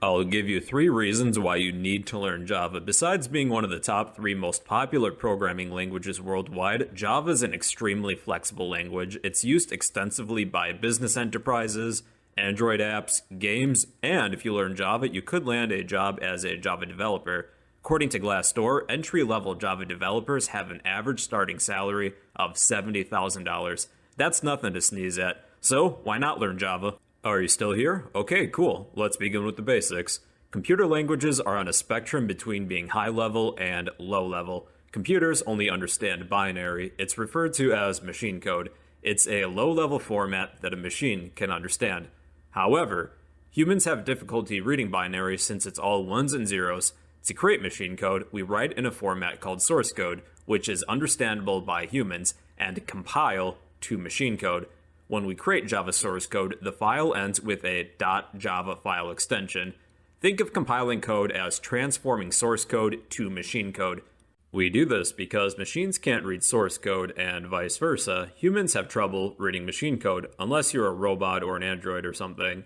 I'll give you three reasons why you need to learn Java. Besides being one of the top three most popular programming languages worldwide, Java is an extremely flexible language. It's used extensively by business enterprises, Android apps, games, and if you learn Java, you could land a job as a Java developer. According to Glassdoor, entry level Java developers have an average starting salary of $70,000. That's nothing to sneeze at. So, why not learn Java? Are you still here? Okay, cool. Let's begin with the basics. Computer languages are on a spectrum between being high level and low level. Computers only understand binary. It's referred to as machine code. It's a low level format that a machine can understand. However, humans have difficulty reading binary since it's all ones and zeros. To create machine code, we write in a format called source code, which is understandable by humans, and compile to machine code. When we create Java source code, the file ends with a .java file extension. Think of compiling code as transforming source code to machine code. We do this because machines can't read source code and vice versa. Humans have trouble reading machine code unless you're a robot or an android or something.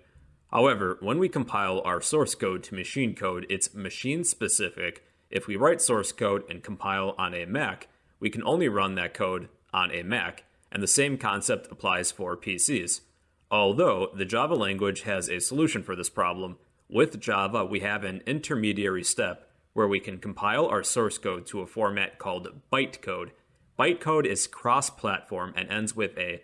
However, when we compile our source code to machine code, it's machine specific. If we write source code and compile on a Mac, we can only run that code on a Mac and the same concept applies for PCs. Although the Java language has a solution for this problem, with Java we have an intermediary step where we can compile our source code to a format called bytecode. Bytecode is cross-platform and ends with a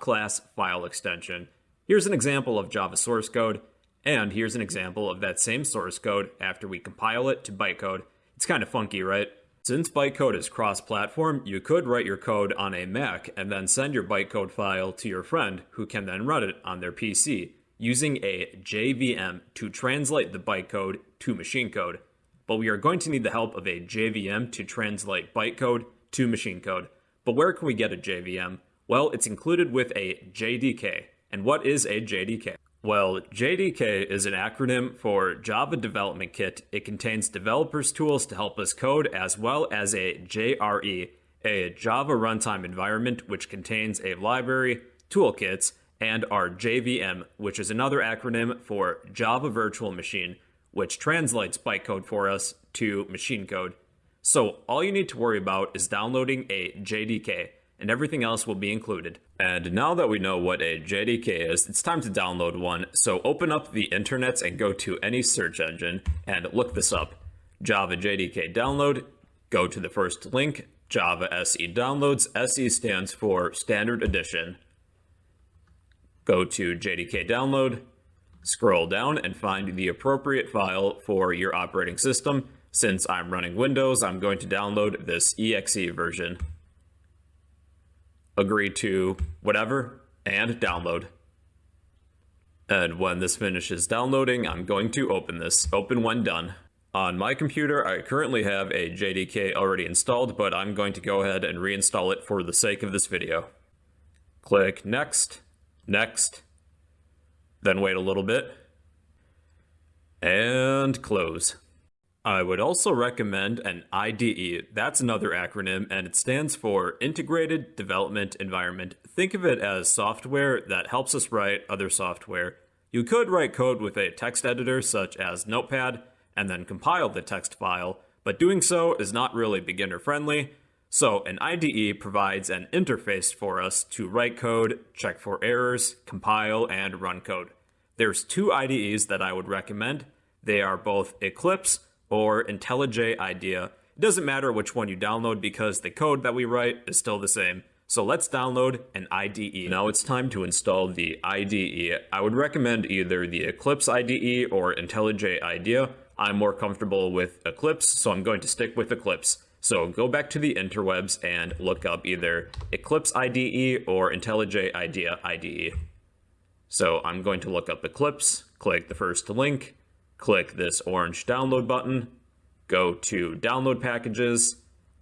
.class file extension. Here's an example of Java source code, and here's an example of that same source code after we compile it to bytecode. It's kind of funky, right? Since bytecode is cross-platform, you could write your code on a Mac and then send your bytecode file to your friend who can then run it on their PC using a JVM to translate the bytecode to machine code. But we are going to need the help of a JVM to translate bytecode to machine code. But where can we get a JVM? Well, it's included with a JDK. And what is a JDK? Well, JDK is an acronym for Java Development Kit. It contains developers' tools to help us code, as well as a JRE, a Java runtime environment, which contains a library, toolkits, and our JVM, which is another acronym for Java Virtual Machine, which translates bytecode for us to machine code. So all you need to worry about is downloading a JDK and everything else will be included. And now that we know what a JDK is, it's time to download one. So open up the internet and go to any search engine and look this up. Java JDK download, go to the first link, Java SE downloads. SE stands for Standard Edition. Go to JDK download, scroll down and find the appropriate file for your operating system. Since I'm running Windows, I'm going to download this exe version agree to whatever, and download. And when this finishes downloading, I'm going to open this. Open when done. On my computer, I currently have a JDK already installed, but I'm going to go ahead and reinstall it for the sake of this video. Click Next, Next, then wait a little bit, and close. I would also recommend an IDE. That's another acronym, and it stands for Integrated Development Environment. Think of it as software that helps us write other software. You could write code with a text editor such as Notepad and then compile the text file, but doing so is not really beginner friendly. So an IDE provides an interface for us to write code, check for errors, compile, and run code. There's two IDEs that I would recommend. They are both Eclipse or IntelliJ IDEA. It doesn't matter which one you download because the code that we write is still the same. So let's download an IDE. Now it's time to install the IDE. I would recommend either the Eclipse IDE or IntelliJ IDEA. I'm more comfortable with Eclipse, so I'm going to stick with Eclipse. So go back to the interwebs and look up either Eclipse IDE or IntelliJ IDEA IDE. So I'm going to look up Eclipse, click the first link, click this orange download button, go to download packages,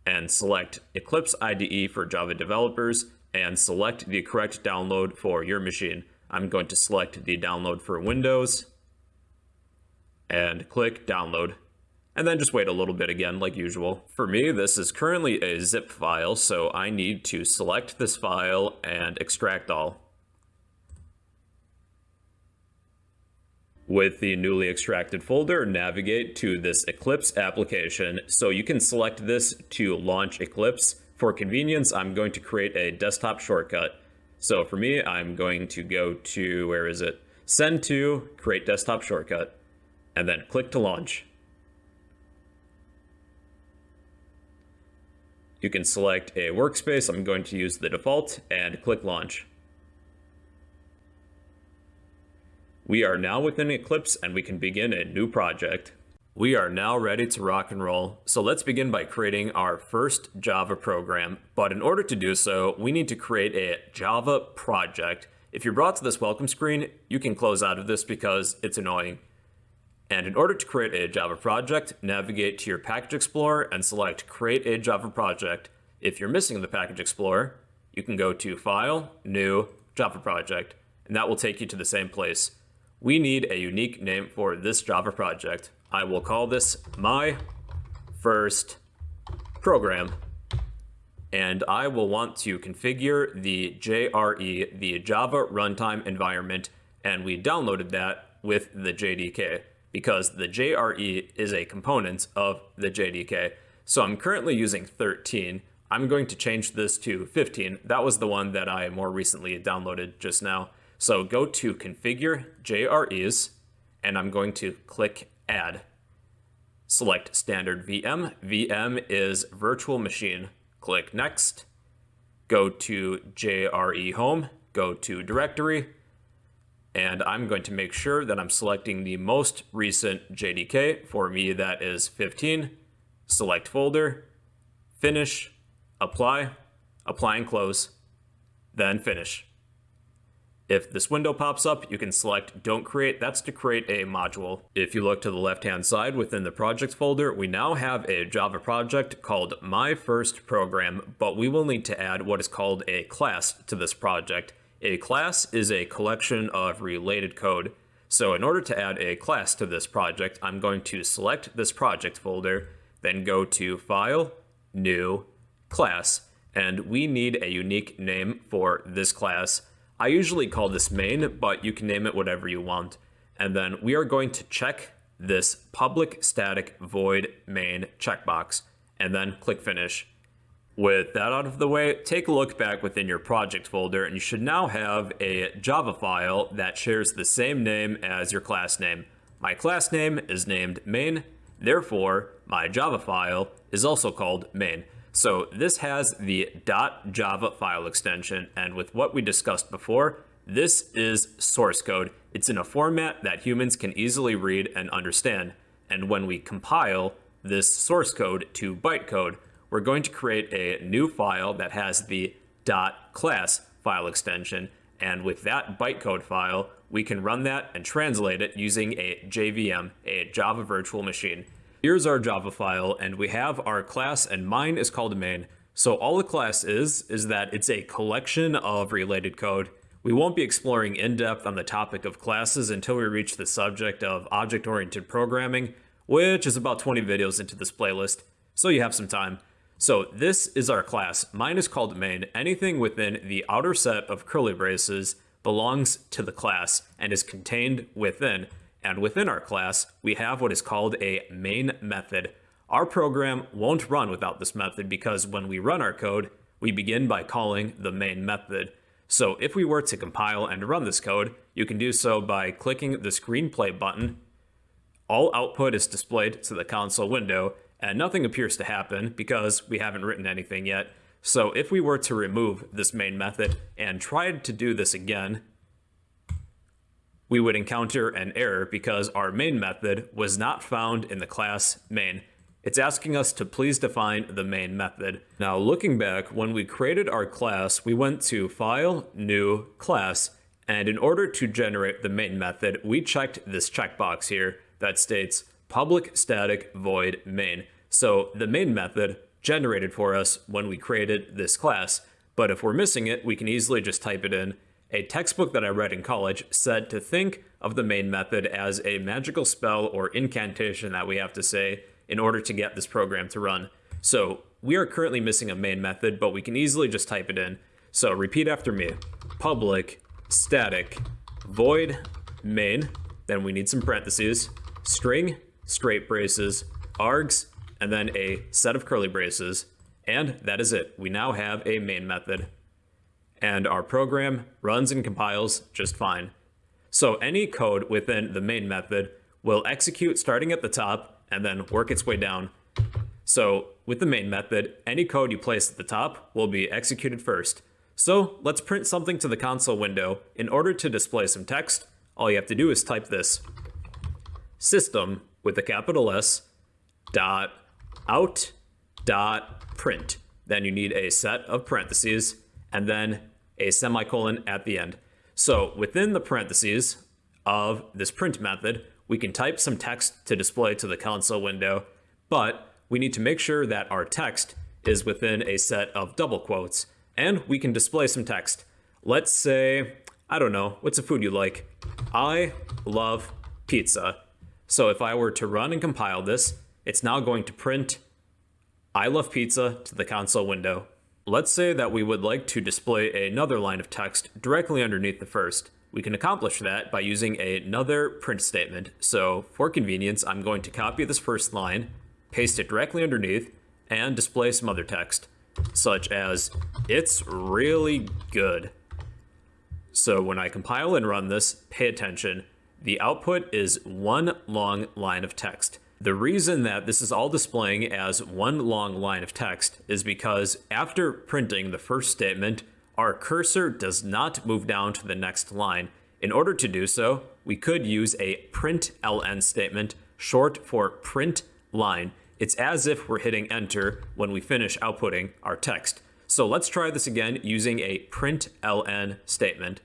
and select Eclipse IDE for Java developers, and select the correct download for your machine. I'm going to select the download for Windows, and click download. And then just wait a little bit again, like usual. For me, this is currently a zip file, so I need to select this file and extract all. With the newly extracted folder, navigate to this Eclipse application. So you can select this to launch Eclipse. For convenience, I'm going to create a desktop shortcut. So for me, I'm going to go to, where is it? Send to, create desktop shortcut, and then click to launch. You can select a workspace. I'm going to use the default and click launch. We are now within Eclipse and we can begin a new project. We are now ready to rock and roll. So let's begin by creating our first Java program. But in order to do so, we need to create a Java project. If you're brought to this welcome screen, you can close out of this because it's annoying. And in order to create a Java project, navigate to your Package Explorer and select Create a Java Project. If you're missing the Package Explorer, you can go to File, New, Java Project, and that will take you to the same place. We need a unique name for this Java project. I will call this my first program. And I will want to configure the JRE, the Java Runtime Environment, and we downloaded that with the JDK because the JRE is a component of the JDK. So I'm currently using 13. I'm going to change this to 15. That was the one that I more recently downloaded just now. So go to configure JREs, and I'm going to click add. Select standard VM. VM is virtual machine. Click next. Go to JRE home, go to directory, and I'm going to make sure that I'm selecting the most recent JDK. For me, that is 15. Select folder, finish, apply, apply and close, then finish. If this window pops up, you can select Don't Create. That's to create a module. If you look to the left-hand side within the projects folder, we now have a Java project called My First Program, but we will need to add what is called a class to this project. A class is a collection of related code. So in order to add a class to this project, I'm going to select this project folder, then go to File, New, Class, and we need a unique name for this class. I usually call this main, but you can name it whatever you want. And then we are going to check this public static void main checkbox and then click finish. With that out of the way, take a look back within your project folder and you should now have a Java file that shares the same name as your class name. My class name is named main, therefore my Java file is also called main. So this has the .java file extension, and with what we discussed before, this is source code. It's in a format that humans can easily read and understand. And when we compile this source code to bytecode, we're going to create a new file that has the .class file extension. And with that bytecode file, we can run that and translate it using a JVM, a Java Virtual Machine. Here's our Java file, and we have our class, and mine is called main. So all the class is, is that it's a collection of related code. We won't be exploring in depth on the topic of classes until we reach the subject of object-oriented programming, which is about 20 videos into this playlist, so you have some time. So this is our class. Mine is called main. Anything within the outer set of curly braces belongs to the class and is contained within. And within our class, we have what is called a main method. Our program won't run without this method because when we run our code, we begin by calling the main method. So if we were to compile and run this code, you can do so by clicking the screenplay button. All output is displayed to the console window, and nothing appears to happen because we haven't written anything yet. So if we were to remove this main method and tried to do this again, we would encounter an error because our main method was not found in the class main. It's asking us to please define the main method. Now looking back, when we created our class, we went to File, New, Class, and in order to generate the main method, we checked this checkbox here that states public static void main. So the main method generated for us when we created this class, but if we're missing it, we can easily just type it in a textbook that I read in college said to think of the main method as a magical spell or incantation that we have to say in order to get this program to run. So we are currently missing a main method, but we can easily just type it in. So repeat after me. Public static void main, then we need some parentheses, string, straight braces, args, and then a set of curly braces, and that is it. We now have a main method. And our program runs and compiles just fine. So any code within the main method will execute starting at the top and then work its way down. So with the main method, any code you place at the top will be executed first. So let's print something to the console window. In order to display some text, all you have to do is type this. System with a capital S dot out dot print. Then you need a set of parentheses and then a semicolon at the end. So within the parentheses of this print method, we can type some text to display to the console window, but we need to make sure that our text is within a set of double quotes, and we can display some text. Let's say, I don't know, what's a food you like? I love pizza. So if I were to run and compile this, it's now going to print I love pizza to the console window. Let's say that we would like to display another line of text directly underneath the first. We can accomplish that by using another print statement. So for convenience, I'm going to copy this first line, paste it directly underneath, and display some other text, such as, it's really good. So when I compile and run this, pay attention. The output is one long line of text. The reason that this is all displaying as one long line of text is because after printing the first statement, our cursor does not move down to the next line. In order to do so, we could use a println statement, short for print line. It's as if we're hitting enter when we finish outputting our text. So let's try this again using a println statement.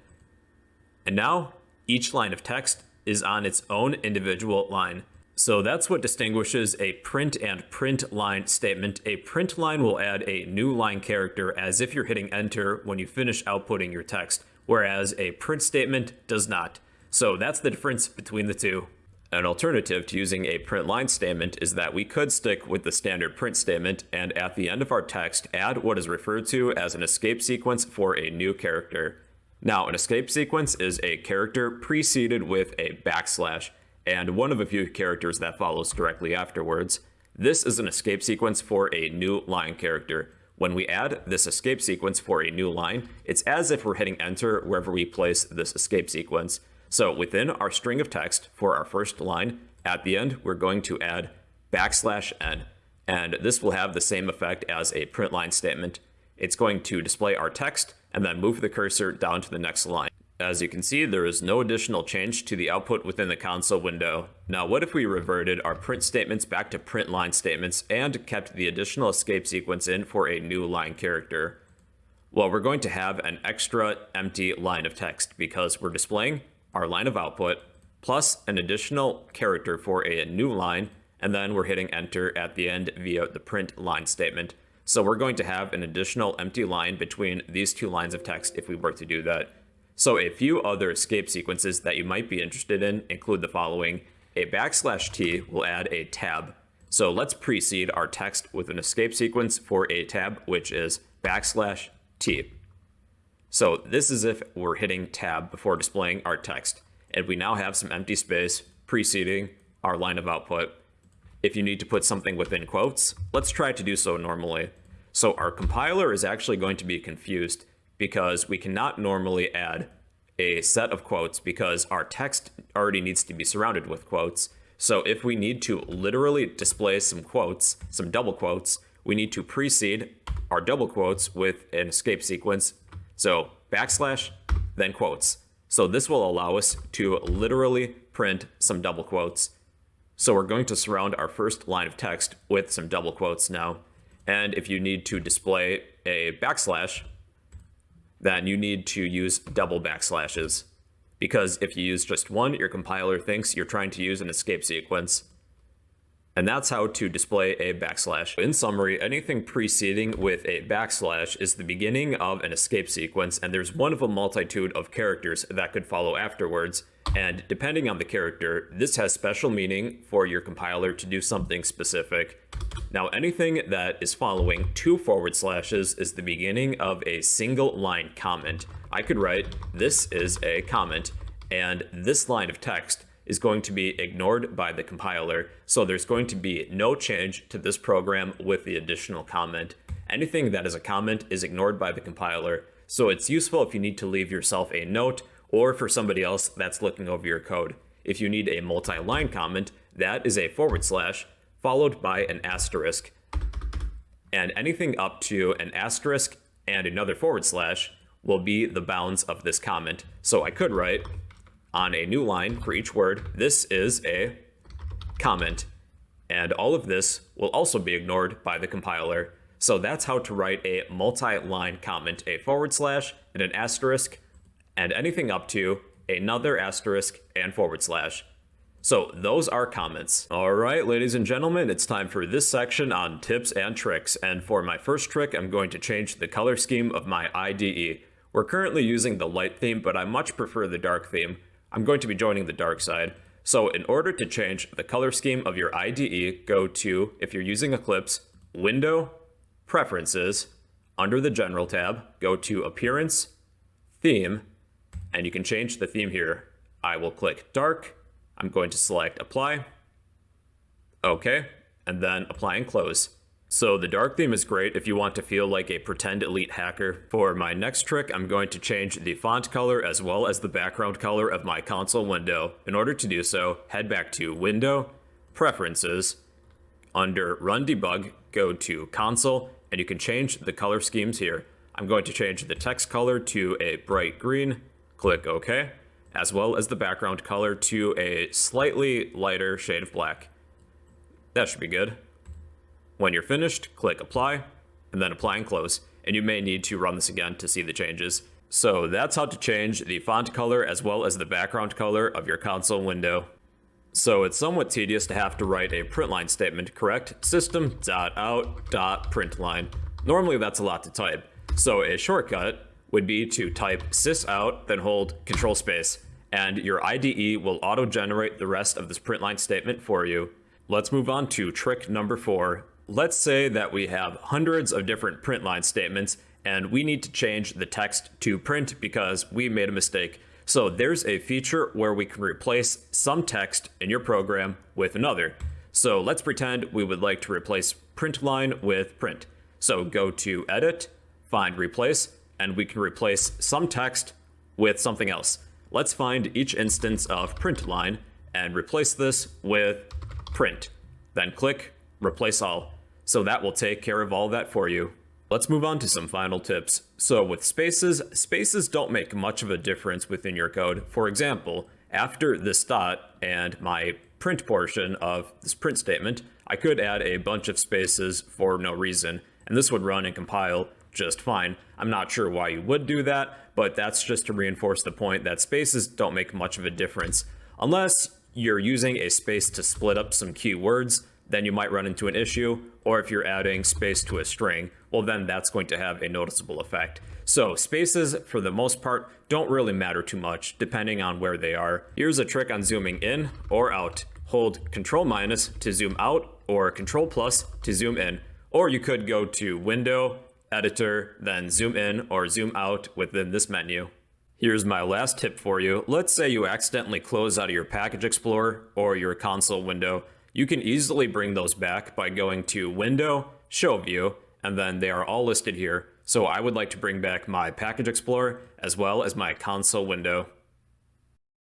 And now each line of text is on its own individual line. So that's what distinguishes a print and print line statement. A print line will add a new line character as if you're hitting enter when you finish outputting your text, whereas a print statement does not. So that's the difference between the two. An alternative to using a print line statement is that we could stick with the standard print statement and at the end of our text add what is referred to as an escape sequence for a new character. Now, an escape sequence is a character preceded with a backslash and one of a few characters that follows directly afterwards. This is an escape sequence for a new line character. When we add this escape sequence for a new line, it's as if we're hitting enter wherever we place this escape sequence. So within our string of text for our first line, at the end, we're going to add backslash n. And this will have the same effect as a print line statement. It's going to display our text and then move the cursor down to the next line. As you can see, there is no additional change to the output within the console window. Now, what if we reverted our print statements back to print line statements and kept the additional escape sequence in for a new line character? Well, we're going to have an extra empty line of text because we're displaying our line of output plus an additional character for a new line, and then we're hitting enter at the end via the print line statement. So we're going to have an additional empty line between these two lines of text if we were to do that. So a few other escape sequences that you might be interested in include the following. A backslash t will add a tab. So let's precede our text with an escape sequence for a tab, which is backslash t. So this is if we're hitting tab before displaying our text. And we now have some empty space preceding our line of output. If you need to put something within quotes, let's try to do so normally. So our compiler is actually going to be confused because we cannot normally add a set of quotes because our text already needs to be surrounded with quotes. So if we need to literally display some quotes, some double quotes, we need to precede our double quotes with an escape sequence. So backslash, then quotes. So this will allow us to literally print some double quotes. So we're going to surround our first line of text with some double quotes now. And if you need to display a backslash, then you need to use double backslashes. Because if you use just one, your compiler thinks you're trying to use an escape sequence. And that's how to display a backslash. In summary, anything preceding with a backslash is the beginning of an escape sequence, and there's one of a multitude of characters that could follow afterwards. And depending on the character, this has special meaning for your compiler to do something specific. Now, anything that is following two forward slashes is the beginning of a single line comment. I could write, this is a comment, and this line of text is going to be ignored by the compiler. So there's going to be no change to this program with the additional comment. Anything that is a comment is ignored by the compiler. So it's useful if you need to leave yourself a note or for somebody else that's looking over your code. If you need a multi-line comment, that is a forward slash followed by an asterisk. And anything up to an asterisk and another forward slash will be the bounds of this comment. So I could write on a new line for each word, this is a comment. And all of this will also be ignored by the compiler. So that's how to write a multi-line comment, a forward slash and an asterisk, and anything up to another asterisk and forward slash. So those are comments. All right, ladies and gentlemen, it's time for this section on tips and tricks. And for my first trick, I'm going to change the color scheme of my IDE. We're currently using the light theme, but I much prefer the dark theme. I'm going to be joining the dark side. So in order to change the color scheme of your IDE, go to, if you're using Eclipse, Window, Preferences, under the General tab, go to Appearance, Theme, and you can change the theme here. I will click Dark, I'm going to select Apply, OK, and then Apply and Close. So the dark theme is great if you want to feel like a pretend elite hacker. For my next trick, I'm going to change the font color as well as the background color of my console window. In order to do so, head back to Window, Preferences, under Run Debug, go to Console, and you can change the color schemes here. I'm going to change the text color to a bright green, click OK, as well as the background color to a slightly lighter shade of black. That should be good. When you're finished, click Apply, and then Apply and Close, and you may need to run this again to see the changes. So that's how to change the font color as well as the background color of your console window. So it's somewhat tedious to have to write a printline statement, correct? System.out.println. Normally that's a lot to type. So a shortcut would be to type sysout, then hold control space, and your IDE will auto-generate the rest of this printline statement for you. Let's move on to trick number four, Let's say that we have hundreds of different print line statements and we need to change the text to print because we made a mistake. So there's a feature where we can replace some text in your program with another. So let's pretend we would like to replace print line with print. So go to edit, find replace, and we can replace some text with something else. Let's find each instance of print line and replace this with print. Then click replace all. So that will take care of all that for you. Let's move on to some final tips. So with spaces, spaces don't make much of a difference within your code. For example, after this dot and my print portion of this print statement, I could add a bunch of spaces for no reason, and this would run and compile just fine. I'm not sure why you would do that, but that's just to reinforce the point that spaces don't make much of a difference. Unless you're using a space to split up some keywords, then you might run into an issue. Or if you're adding space to a string, well, then that's going to have a noticeable effect. So spaces, for the most part, don't really matter too much, depending on where they are. Here's a trick on zooming in or out. Hold Control minus to zoom out, or Control plus to zoom in. Or you could go to Window, Editor, then zoom in or zoom out within this menu. Here's my last tip for you. Let's say you accidentally close out of your Package Explorer or your console window. You can easily bring those back by going to Window, Show View, and then they are all listed here. So I would like to bring back my Package Explorer as well as my console window.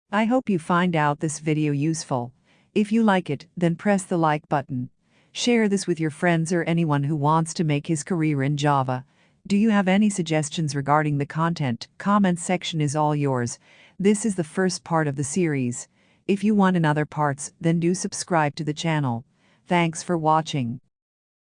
I hope you find out this video useful. If you like it, then press the like button. Share this with your friends or anyone who wants to make his career in Java. Do you have any suggestions regarding the content? Comment section is all yours. This is the first part of the series. If you want another parts, then do subscribe to the channel. Thanks for watching.